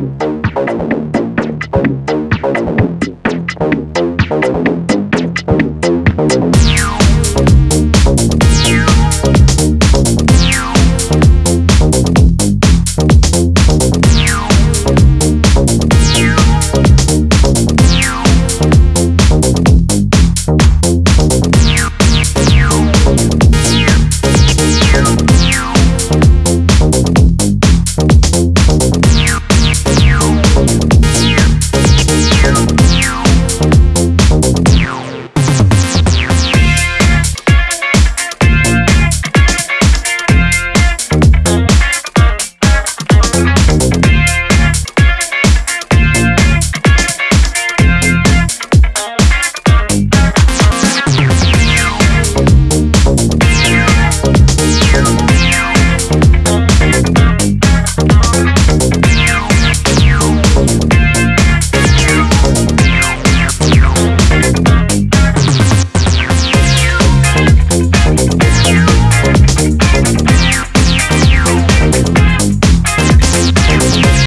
you.